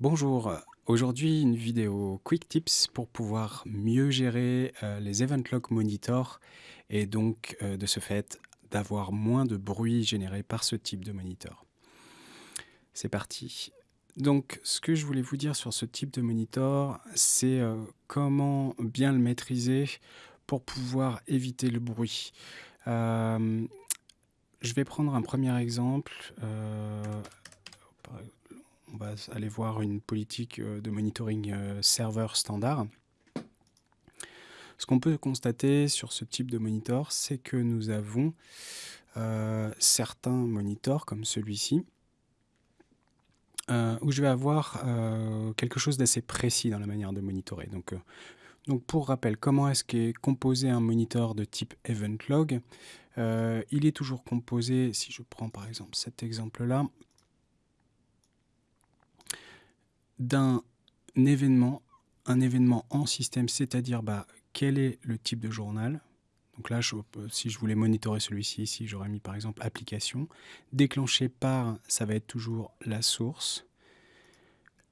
Bonjour, aujourd'hui une vidéo Quick Tips pour pouvoir mieux gérer euh, les Event Log Monitor et donc euh, de ce fait d'avoir moins de bruit généré par ce type de monitor. C'est parti. Donc ce que je voulais vous dire sur ce type de monitor, c'est euh, comment bien le maîtriser pour pouvoir éviter le bruit. Je vais prendre un premier exemple on va aller voir une politique euh, de monitoring euh, serveur standard. Ce qu'on peut constater sur ce type de monitor, c'est que nous avons euh, certains monitors comme celui-ci, où je vais avoir quelque chose d'assez précis dans la manière de monitorer. Donc pour rappel, comment est-ce qu'est composé un monitor de type event log Il est toujours composé, si je prends par exemple cet exemple-là, d'un événement, un événement en système, c'est-à-dire bah, quel est le type de journal? Donc là, si je voulais monitorer celui-ci, ici, j'aurais mis par exemple application. Déclenché par, ça va être toujours la source.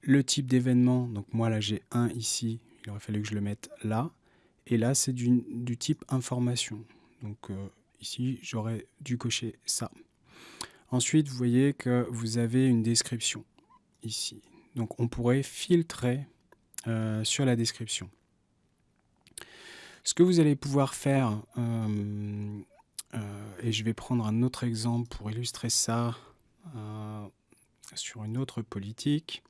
Le type d'événement, donc moi là j'ai un ici, il aurait fallu que je le mette là. Et là, c'est du, type information. Donc euh, ici, j'aurais dû cocher ça. Ensuite, vous voyez que vous avez une description ici. Donc on pourrait filtrer euh, sur la description. Ce que vous allez pouvoir faire, euh, et je vais prendre un autre exemple pour illustrer ça sur une autre politique.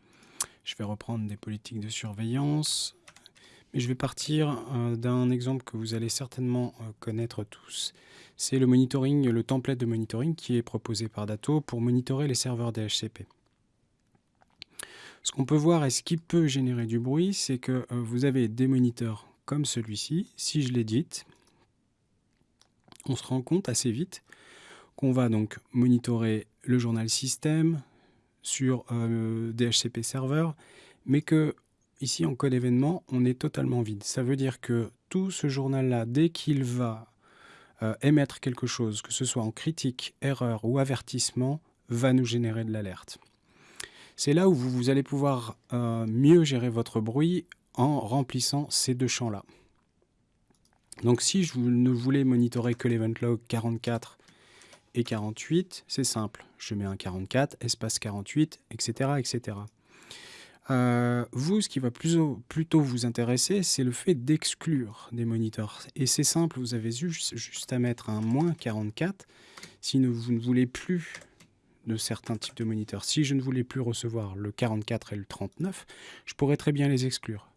Je vais reprendre des politiques de surveillance. Je vais partir d'un exemple que vous allez certainement connaître tous. C'est le monitoring, le template de monitoring qui est proposé par Dato pour monitorer les serveurs DHCP. Ce qu'on peut voir et ce qui peut générer du bruit, c'est que euh, vous avez des moniteurs comme celui-ci. Si je l'édite, on se rend compte assez vite qu'on va donc monitorer le journal système sur euh, DHCP serveur, mais que ici en code événement, on est totalement vide. Ça veut dire que tout ce journal-là, dès qu'il va euh, émettre quelque chose, que ce soit en critique, erreur ou avertissement, va nous générer de l'alerte. C'est là où vous, allez pouvoir euh, mieux gérer votre bruit en remplissant ces deux champs-là. Donc si je ne voulais monitorer que l'event log 44 et 48, c'est simple. Je mets un 44, espace 48, etc. etc. vous, ce qui va plutôt vous intéresser, c'est le fait d'exclure des moniteurs. Et c'est simple, vous avez juste, juste à mettre un moins 44 si vous ne voulez plus de certains types de moniteurs. Si je ne voulais plus recevoir le 44 et le 39, je pourrais très bien les exclure.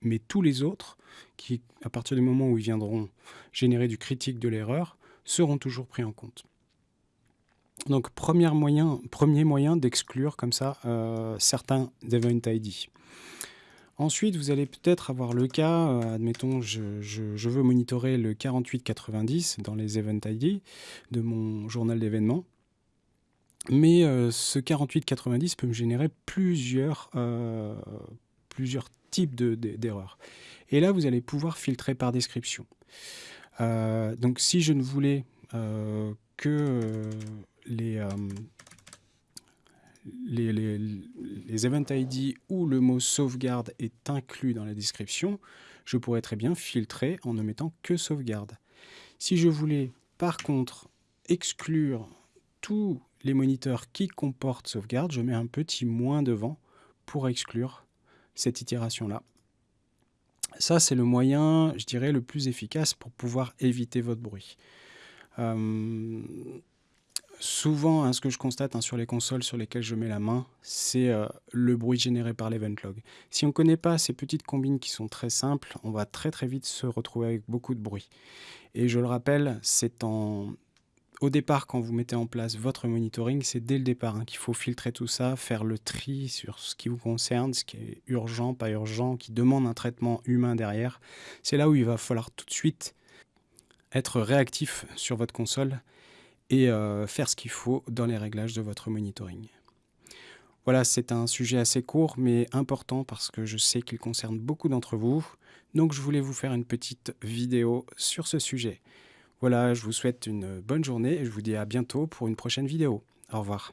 Mais tous les autres, qui, à partir du moment où ils viendront générer du critique de l'erreur, seront toujours pris en compte. Donc, premier moyen, premier moyen d'exclure comme ça euh, certains Event ID. Ensuite, vous allez peut-être avoir le cas, euh, admettons, je, veux monitorer le 4890 dans les Event ID de mon journal d'événements. Mais euh, ce 4890 peut me générer plusieurs, types d'erreurs. Et là, vous allez pouvoir filtrer par description. Donc si je ne voulais que les, les, event ID ou le mot sauvegarde est inclus dans la description, je pourrais très bien filtrer en ne mettant que sauvegarde. Si je voulais par contre exclure tous les moniteurs qui comportent sauvegarde, je mets un petit moins devant pour exclure cette itération-là. Ça, c'est le moyen, je dirais, le plus efficace pour pouvoir éviter votre bruit. Euh, souvent, hein, ce que je constate hein, sur les consoles sur lesquelles je mets la main, c'est euh, le bruit généré par l'event log. Si on ne connaît pas ces petites combines qui sont très simples, on va très très vite se retrouver avec beaucoup de bruit. Et je le rappelle, c'est au départ, quand vous mettez en place votre monitoring, c'est dès le départ hein, qu'il faut filtrer tout ça, faire le tri sur ce qui vous concerne, ce qui est urgent, pas urgent, qui demande un traitement humain derrière. C'est là où il va falloir tout de suite être réactif sur votre console et euh, faire ce qu'il faut dans les réglages de votre monitoring. Voilà, c'est un sujet assez court mais important parce que je sais qu'il concerne beaucoup d'entre vous. Donc je voulais vous faire une petite vidéo sur ce sujet. Voilà, je vous souhaite une bonne journée et je vous dis à bientôt pour une prochaine vidéo. Au revoir.